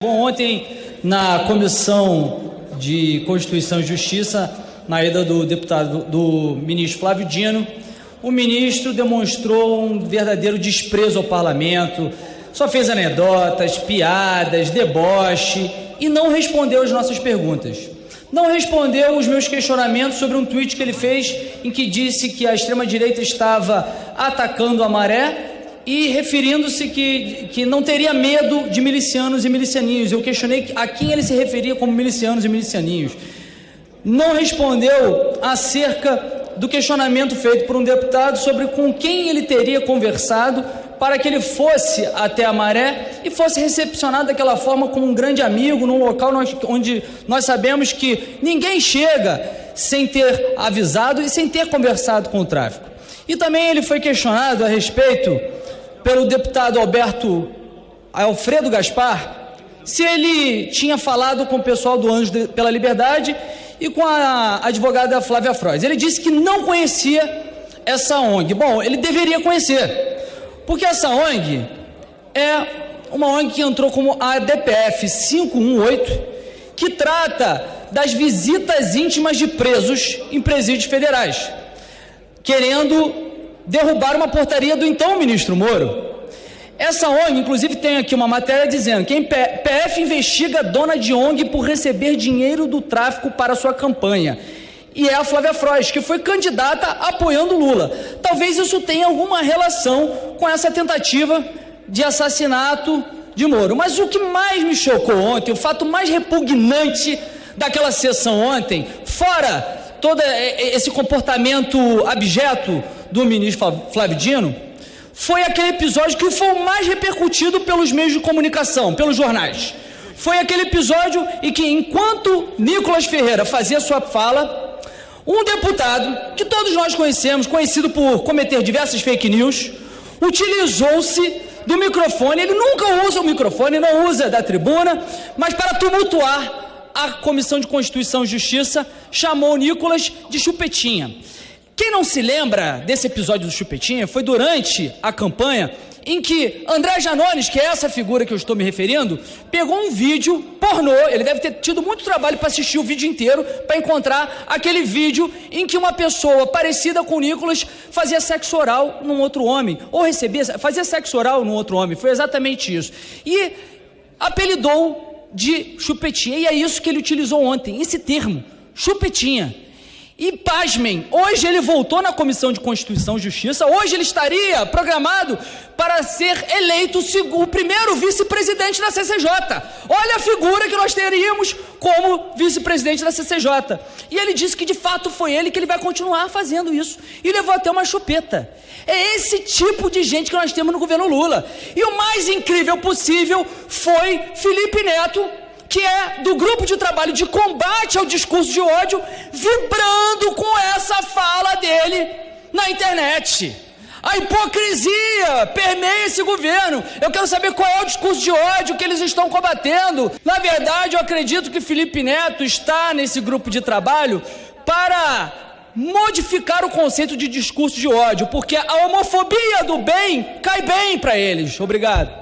Bom, ontem na Comissão de Constituição e Justiça, na ida do deputado do ministro Flávio Dino, o ministro demonstrou um verdadeiro desprezo ao parlamento, só fez anedotas, piadas, deboche e não respondeu às nossas perguntas. Não respondeu os meus questionamentos sobre um tweet que ele fez em que disse que a extrema-direita estava atacando a maré e referindo-se que, que não teria medo de milicianos e milicianinhos. Eu questionei a quem ele se referia como milicianos e milicianinhos. Não respondeu acerca do questionamento feito por um deputado sobre com quem ele teria conversado para que ele fosse até a maré e fosse recepcionado daquela forma como um grande amigo, num local onde nós sabemos que ninguém chega sem ter avisado e sem ter conversado com o tráfico. E também ele foi questionado a respeito pelo deputado Alberto Alfredo Gaspar se ele tinha falado com o pessoal do Anjos pela Liberdade e com a advogada Flávia Frois. Ele disse que não conhecia essa ONG. Bom, ele deveria conhecer, porque essa ONG é uma ONG que entrou como a DPF 518, que trata das visitas íntimas de presos em presídios federais, querendo derrubar uma portaria do então ministro Moro. Essa ONG, inclusive, tem aqui uma matéria dizendo que PF investiga dona de ONG por receber dinheiro do tráfico para sua campanha. E é a Flávia Frois, que foi candidata apoiando Lula. Talvez isso tenha alguma relação com essa tentativa de assassinato de Moro. Mas o que mais me chocou ontem, o fato mais repugnante daquela sessão ontem, fora todo esse comportamento abjeto do ministro Flávio Dino foi aquele episódio que foi o mais repercutido pelos meios de comunicação, pelos jornais. Foi aquele episódio em que, enquanto Nicolas Ferreira fazia sua fala, um deputado, que todos nós conhecemos, conhecido por cometer diversas fake news, utilizou-se do microfone. Ele nunca usa o microfone, não usa da tribuna, mas para tumultuar a Comissão de Constituição e Justiça, chamou Nicolas de chupetinha. Quem não se lembra desse episódio do Chupetinha foi durante a campanha em que André Janones, que é essa figura que eu estou me referindo, pegou um vídeo pornô, ele deve ter tido muito trabalho para assistir o vídeo inteiro, para encontrar aquele vídeo em que uma pessoa parecida com Nicolas fazia sexo oral num outro homem, ou recebia, fazia sexo oral num outro homem, foi exatamente isso. E apelidou de chupetinha, e é isso que ele utilizou ontem, esse termo, chupetinha. E pasmem, hoje ele voltou na Comissão de Constituição e Justiça, hoje ele estaria programado para ser eleito o primeiro vice-presidente da CCJ. Olha a figura que nós teríamos como vice-presidente da CCJ. E ele disse que de fato foi ele que ele vai continuar fazendo isso. E levou até uma chupeta. É esse tipo de gente que nós temos no governo Lula. E o mais incrível possível foi Felipe Neto que é do grupo de trabalho de combate ao discurso de ódio, vibrando com essa fala dele na internet. A hipocrisia permeia esse governo. Eu quero saber qual é o discurso de ódio que eles estão combatendo. Na verdade, eu acredito que Felipe Neto está nesse grupo de trabalho para modificar o conceito de discurso de ódio, porque a homofobia do bem cai bem para eles. Obrigado.